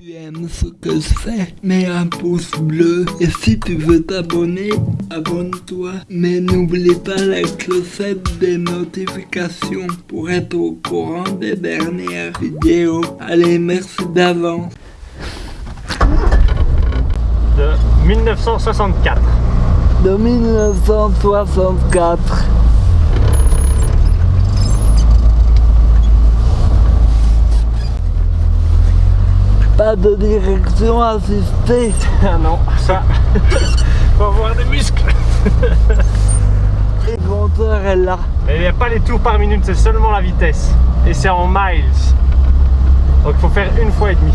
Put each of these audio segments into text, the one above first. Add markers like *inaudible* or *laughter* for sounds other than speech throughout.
tu aimes ce que je fais, mets un pouce bleu. Et si tu veux t'abonner, abonne-toi. Mais n'oublie pas la clochette des notifications pour être au courant des dernières vidéos. Allez, merci d'avance. De 1964. De 1964. Pas de direction assistée. Ah non, ça, *laughs* faut avoir des muscles. Le compteur est là. Il n'y a pas les tours par minute, c'est seulement la vitesse. Et c'est en miles. Donc il faut faire une fois et demi.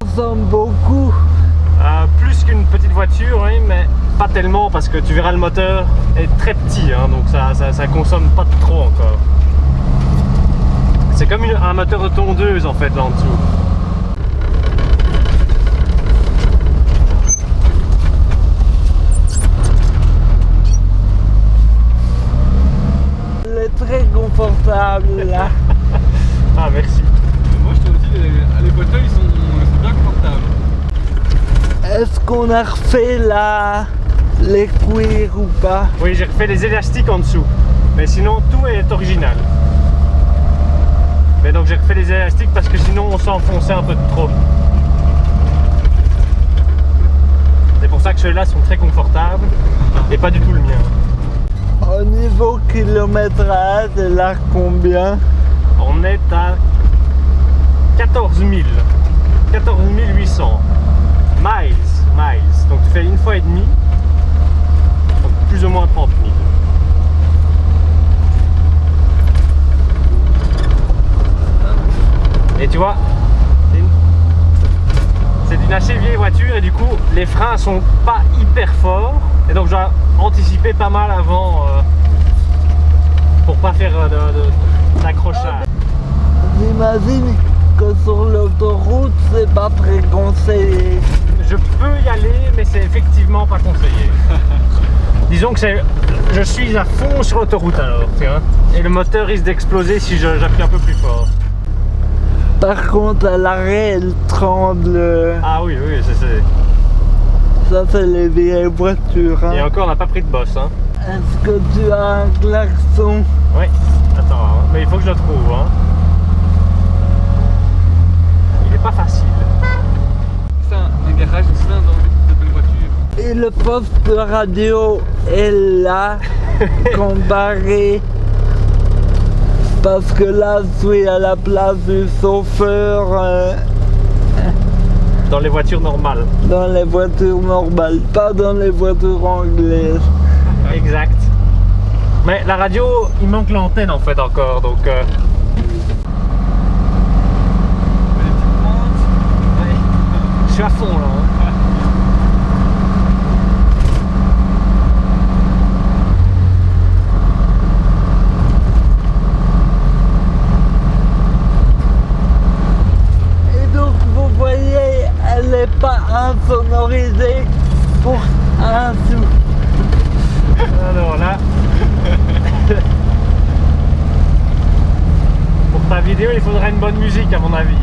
On ressemble beaucoup. Euh, voiture, oui, mais pas tellement parce que tu verras le moteur est très petit, hein, donc ça, ça, ça consomme pas trop encore. C'est comme une- un moteur de tondeuse en fait là en dessous. Elle est très confortable là. *laughs* Ah merci. Moi je trouve aussi les, les fauteuils sont, sont bien confortables. Qu'on a refait là les cuirs ou pas? Oui, j'ai refait les élastiques en dessous. Mais sinon, tout est original. Mais donc j'ai refait les élastiques parce que sinon on s'enfonçait un peu de trop. C'est pour ça que ceux-là sont très confortables et pas du tout le mien. Au niveau kilométrage, a combien? On est à 14 000. 14 800 miles. Miles. Donc tu fais une fois et demi. Donc plus ou moins 30 000. Et tu vois, c'est une- assez vieille voiture et du coup les freins sont pas hyper forts. Et donc je dois anticiper pas mal avant euh, pour pas faire euh, d'accrochage. J'imagine que sur l'autoroute, c'est pas très conseillé. Je peux y aller, mais c'est effectivement pas conseillé. *laughs* Disons que c'est, je suis à fond sur l'autoroute alors, tu vois. Et le moteur risque d'exploser si j'appuie un peu plus fort. Par contre, à l'arrêt, elle tremble. Ah oui, oui, c'est, Ça, c'est les vieilles voitures. hein. Et encore, on n'a pas pris de boss, hein. Est-ce que tu as un klaxon? Oui, attends, hein. mais il faut que je le trouve, hein. Il est pas facile. Dans. Et le poste de radio est là, *laughs* comparé. Parce que là, je suis à la place du chauffeur euh, Dans les voitures normales. dans les voitures normales, pas dans les voitures anglaises. Exact. Mais la radio, il manque l'antenne en fait encore, donc... euh, Les petites pentes. Je suis à fond là. hein. Et donc, vous voyez, elle n'est pas insonorisée pour un sou. Alors là. *laughs* Pour ta vidéo, il faudra une bonne musique à mon avis.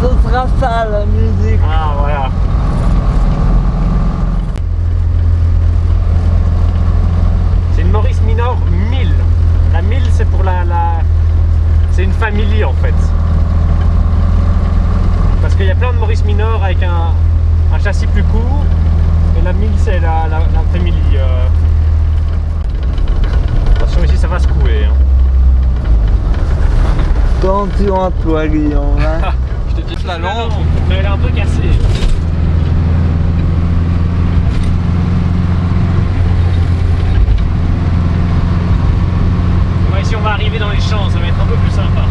Ce sera ça la musique. Ah voilà. C'est une Maurice Minor 1000. La 1000 c'est pour la, la... C'est une famille en fait. Parce qu'il y a plein de Maurice Minor avec un, un châssis plus court. Et la 1000 c'est la, la, la family. euh. Attention ici ça va se couler. hein. Attention à toi, Guillaume. hein. *laughs* Mais elle est un peu cassée. Ouais, si on va arriver dans les champs, ça va être un peu plus sympa.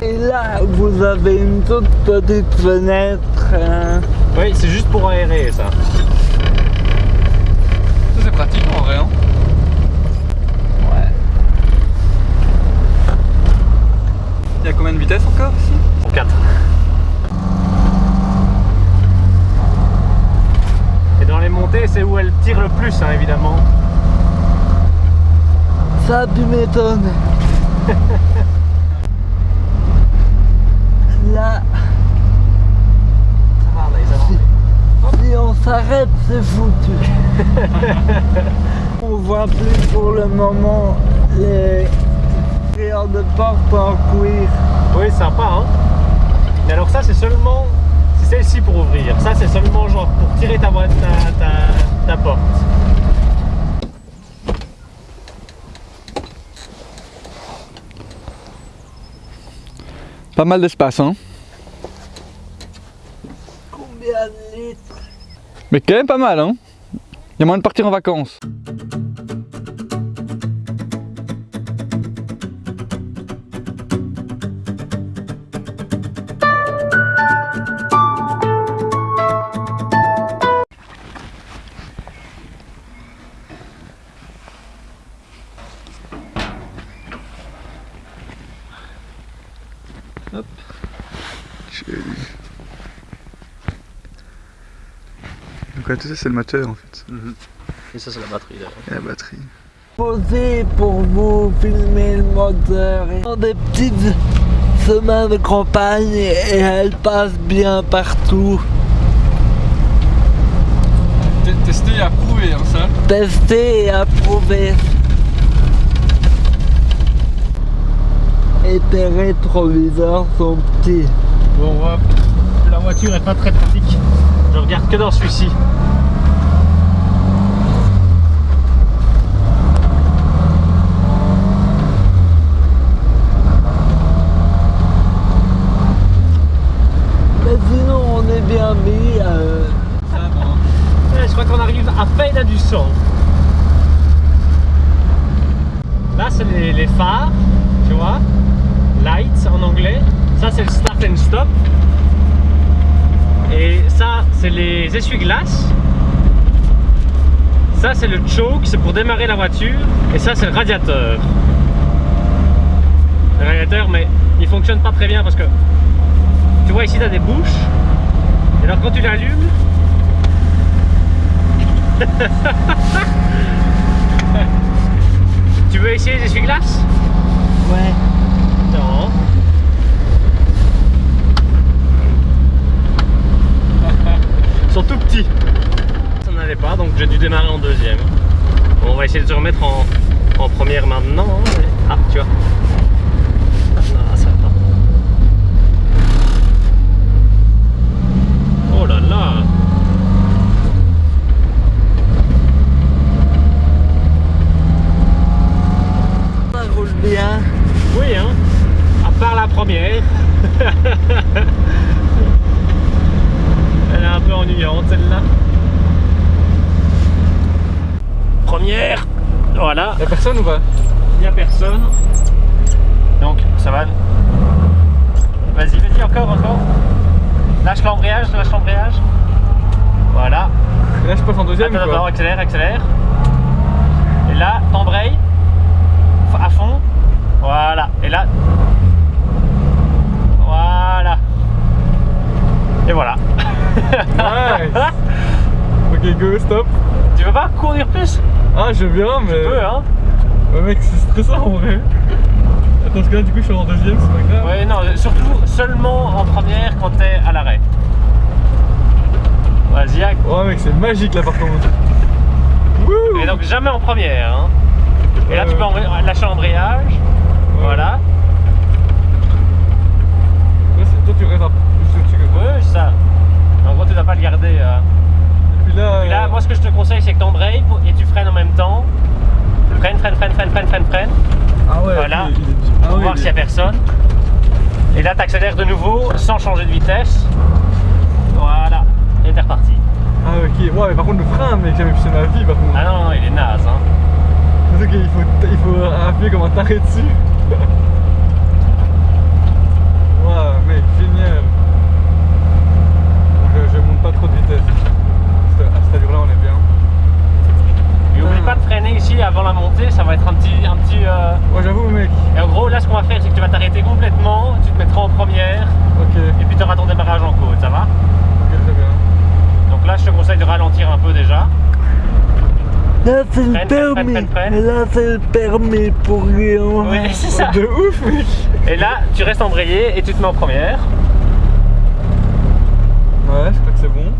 Tu vois vous avez une toute petite fenêtre. hein. Oui, c'est juste pour aérer ça. Ça c'est pratique en vrai. Hein. Ouais. Il y a combien de vitesses encore ici? Pour 4. Et dans les montées, c'est où elle tire le plus, hein, évidemment. Ça, tu m'étonnes. *laughs* Là, Ça va, les avant. C'est foutu. *laughs* on voit plus pour le moment les prières de porte en cuir. Oui, sympa, hein. Mais alors ça, c'est seulement... C'est celle-ci pour ouvrir. Ça, c'est seulement genre pour tirer ta, boîte- ta, ta, ta porte. Pas mal d'espace hein. Combien de litres Mais quand même pas mal hein. Il y a moyen de partir en vacances. Tout ça c'est le moteur en fait. Et ça, c'est la batterie, d'ailleurs. Et la batterie. Posé pour vous filmer le moteur. Et des petites chemins de campagne et elle passe bien partout. T- Testé et approuvé hein, ça. Testé et approuvé. Et tes rétroviseurs sont petits. Bon, on voit, la voiture est pas très pratique. Je regarde que dans celui-ci. Mais sinon on est bien mis. euh, Ça va. Ouais, je crois qu'on arrive à peine à du sang. Là, c'est les, les phares, tu vois. Lights en anglais. Ça, c'est le start and stop. Et ça, c'est les essuie-glaces. Ça, c'est le choke, c'est pour démarrer la voiture. Et ça, c'est le radiateur. Le radiateur, mais il fonctionne pas très bien parce que tu vois ici, tu as des bouches. Et alors, quand tu l'allumes, *laughs* Tu veux essayer les essuie-glaces? Ouais. Non. Sont tout petits. Ça n'allait pas, donc j'ai dû démarrer en deuxième. Bon, on va essayer de se remettre en, en première maintenant. hein, mais- Ah, tu vois. Ça va pas. Oh là là Ça roule bien. Oui, hein À part la première. *laughs* Elle est un peu ennuyante celle-là. Première. Voilà, Y'a personne ou pas? Il n'y a personne. Donc ça va. Vas-y, vas-y, encore, encore. Lâche l'embrayage, lâche l'embrayage. Voilà. Et là je passe en deuxième Attends, ou attends, accélère, accélère. Et là, t'embrayes F- à fond. Voilà. Et là. Voilà. Et voilà. Nice. Ok go stop. tu veux pas conduire plus? Ah je viens mais... Tu peux, hein Ouais mec c'est stressant en vrai. Attends parce que là du coup je suis en deuxième c'est pas grave. Ouais, non, surtout seulement en première quand t'es à l'arrêt. Vas-y, ac- Ouais mec c'est magique là par contre. Wouh Et donc jamais en première. Hein. Et là, Ouais, tu peux ouais. lâcher l'embrayage. Voilà. Ouais, toi tu restes un peu plus au-dessus que moi. c'est ça. personne. Et là, tu accélères de nouveau sans changer de vitesse. Voilà, et t'es reparti. Ah ok, ouais, mais par contre le frein, mec, jamais poussé ma vie par contre. Ah non, non, il est naze, hein. Ok, il faut, il faut appuyer comme un taré dessus. *laughs* Waouh, mec, génial. Je, je monte pas trop de vitesse. avant la montée, ça va être un petit... Un petit euh... Ouais j'avoue mec. Et en gros là ce qu'on va faire c'est que tu vas t'arrêter complètement, tu te mettras en première. Ok. Et puis tu auras ton démarrage en côte, ça va? Ok très bien. Donc là je te conseille de ralentir un peu déjà. Là c'est le permis, là c'est le permis pour rien. Oui *laughs* c'est ça. De ouf mec. Et là tu restes embrayé et tu te mets en première. Ouais je crois que c'est bon.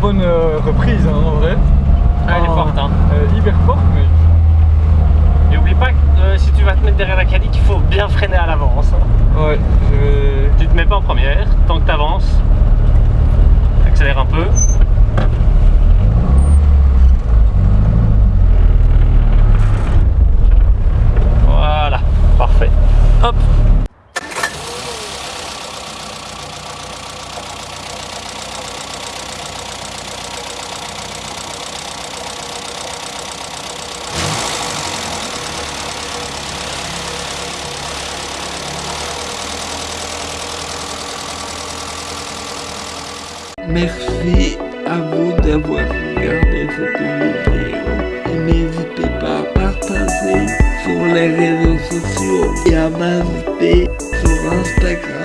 Bonne euh, reprise, hein, en vrai. Ah, elle est forte, hein. Est hyper forte, mec. Et oublie pas que euh, si tu vas te mettre derrière la cadique, il faut bien freiner à l'avance. hein. Ouais, je vais... Tu te mets pas en première, tant que tu avances. Accélère un peu. Merci à vous d'avoir regardé cette vidéo. Et n'hésitez pas à partager sur les réseaux sociaux et à m'inviter sur Instagram